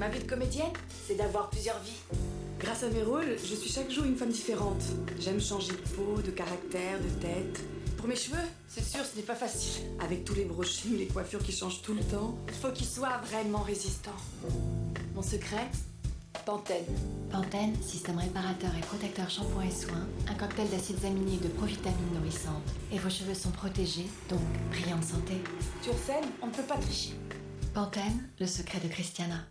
Ma vie de comédienne, c'est d'avoir plusieurs vies. Grâce à mes rôles, je suis chaque jour une femme différente. J'aime changer de peau, de caractère, de tête. Pour mes cheveux, c'est sûr, ce n'est pas facile. Avec tous les brochures, les coiffures qui changent tout le temps. Il faut qu'ils soient vraiment résistants. Mon secret Pantene. Pantene, système réparateur et protecteur shampoing et soins, un cocktail d'acides aminés et de provitamines nourrissantes. Et vos cheveux sont protégés, donc brillants de santé. Sur scène, on ne peut pas tricher. Pantene, le secret de Christiana.